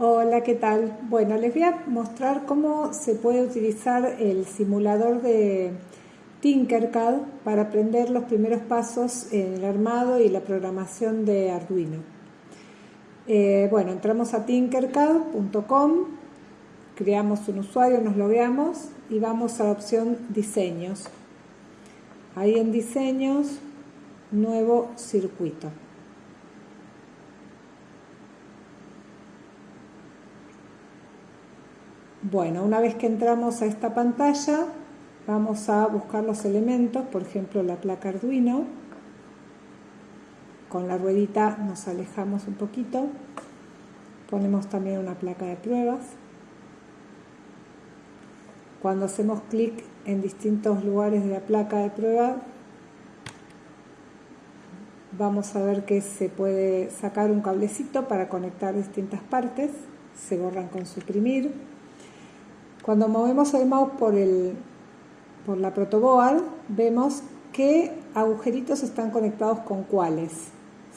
Hola, ¿qué tal? Bueno, les voy a mostrar cómo se puede utilizar el simulador de Tinkercad para aprender los primeros pasos en el armado y la programación de Arduino. Eh, bueno, entramos a tinkercad.com, creamos un usuario, nos logueamos y vamos a la opción Diseños. Ahí en Diseños, Nuevo Circuito. Bueno, una vez que entramos a esta pantalla, vamos a buscar los elementos, por ejemplo la placa Arduino. Con la ruedita nos alejamos un poquito. Ponemos también una placa de pruebas. Cuando hacemos clic en distintos lugares de la placa de prueba, vamos a ver que se puede sacar un cablecito para conectar distintas partes. Se borran con suprimir cuando movemos el mouse por, el, por la protoboard, vemos qué agujeritos están conectados con cuáles.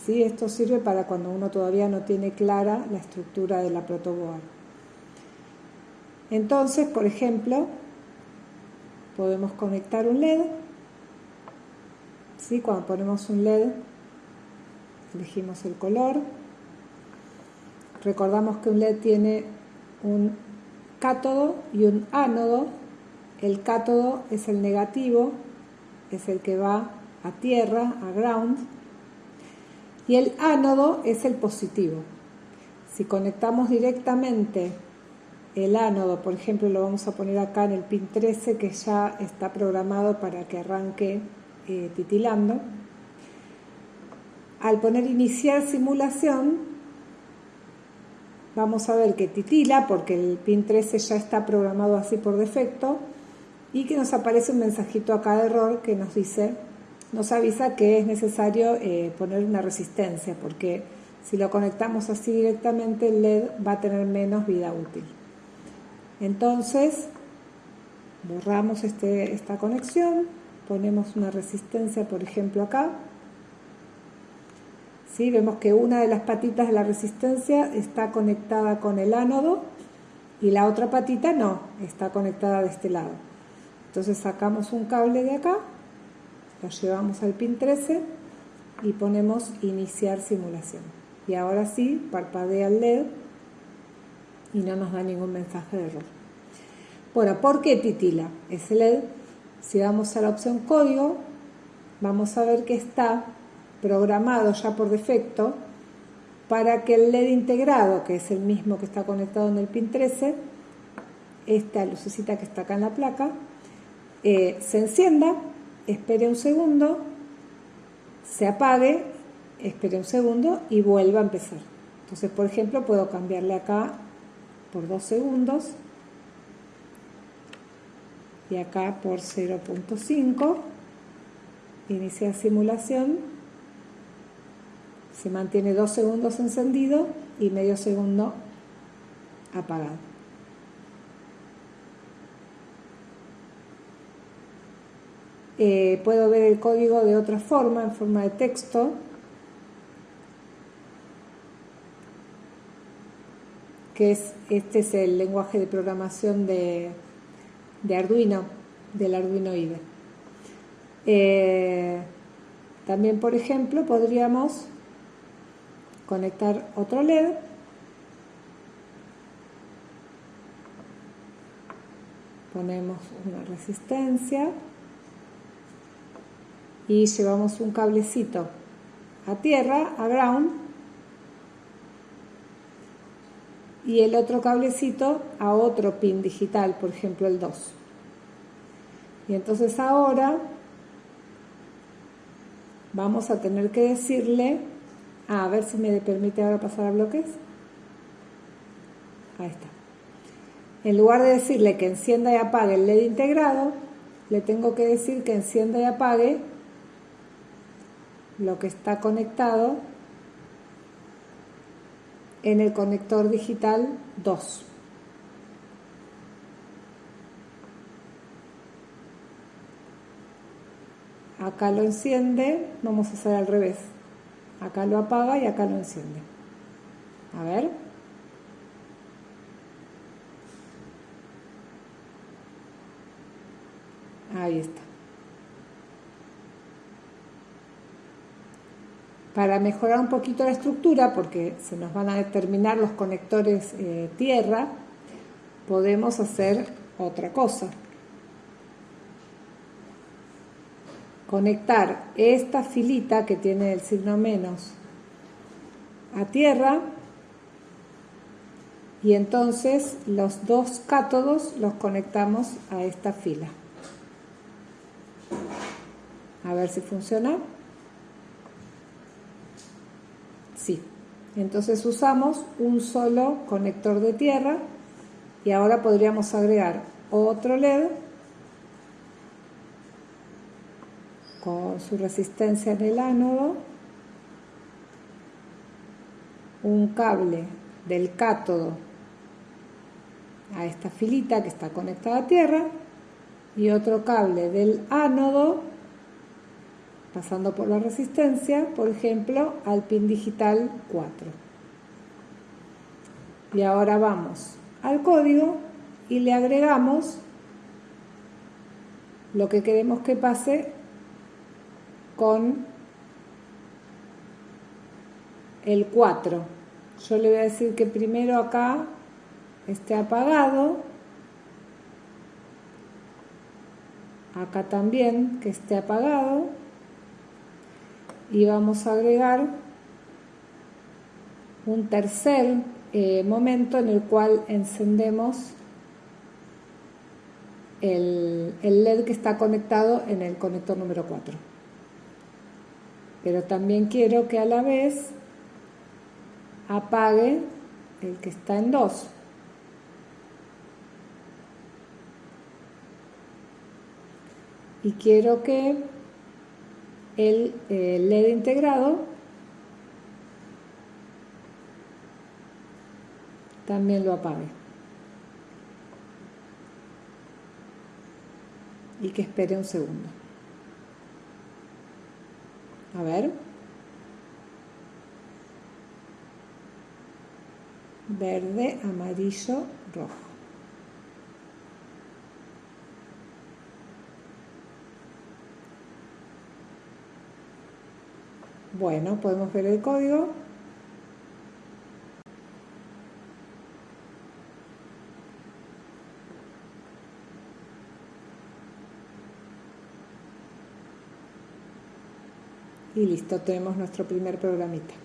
¿sí? Esto sirve para cuando uno todavía no tiene clara la estructura de la protoboard. Entonces, por ejemplo, podemos conectar un LED. ¿sí? Cuando ponemos un LED, elegimos el color. Recordamos que un LED tiene un cátodo y un ánodo. El cátodo es el negativo, es el que va a tierra, a ground, y el ánodo es el positivo. Si conectamos directamente el ánodo, por ejemplo, lo vamos a poner acá en el pin 13 que ya está programado para que arranque eh, titilando. Al poner iniciar simulación, vamos a ver que titila porque el pin 13 ya está programado así por defecto y que nos aparece un mensajito acá de error que nos dice, nos avisa que es necesario eh, poner una resistencia porque si lo conectamos así directamente el LED va a tener menos vida útil. Entonces borramos este, esta conexión, ponemos una resistencia por ejemplo acá Vemos que una de las patitas de la resistencia está conectada con el ánodo y la otra patita no, está conectada de este lado. Entonces sacamos un cable de acá, lo llevamos al pin 13 y ponemos iniciar simulación. Y ahora sí, parpadea el LED y no nos da ningún mensaje de error. Bueno, ¿por qué titila ese LED? Si vamos a la opción código, vamos a ver que está programado ya por defecto para que el LED integrado, que es el mismo que está conectado en el pin 13, esta lucecita que está acá en la placa, eh, se encienda, espere un segundo, se apague, espere un segundo y vuelva a empezar. Entonces, por ejemplo, puedo cambiarle acá por 2 segundos y acá por 0.5, iniciar simulación se mantiene dos segundos encendido y medio segundo apagado. Eh, puedo ver el código de otra forma, en forma de texto. que es, este es el lenguaje de programación de, Arduino, del Arduino IDE. Eh, también, por ejemplo, podríamos conectar otro LED. Ponemos una resistencia y llevamos un cablecito a tierra, a ground y el otro cablecito a otro pin digital, por ejemplo el 2 y entonces ahora vamos a tener que decirle a ver si me permite ahora pasar a bloques. Ahí está. En lugar de decirle que encienda y apague el LED integrado, le tengo que decir que encienda y apague lo que está conectado en el conector digital 2. Acá lo enciende, vamos a hacer al revés. Acá lo apaga y acá lo enciende. A ver. Ahí está. Para mejorar un poquito la estructura, porque se nos van a determinar los conectores eh, tierra, podemos hacer otra cosa. Conectar esta filita que tiene el signo menos a tierra y entonces los dos cátodos los conectamos a esta fila. A ver si funciona. Sí. Entonces usamos un solo conector de tierra y ahora podríamos agregar otro LED su resistencia en el ánodo, un cable del cátodo a esta filita que está conectada a tierra y otro cable del ánodo pasando por la resistencia, por ejemplo, al pin digital 4. Y ahora vamos al código y le agregamos lo que queremos que pase con el 4. Yo le voy a decir que primero acá esté apagado. Acá también que esté apagado. Y vamos a agregar un tercer eh, momento en el cual encendemos el, el LED que está conectado en el conector número 4. Pero también quiero que a la vez apague el que está en 2. Y quiero que el LED integrado también lo apague. Y que espere un segundo. A ver. Verde, amarillo, rojo. Bueno, podemos ver el código. Y listo, tenemos nuestro primer programita.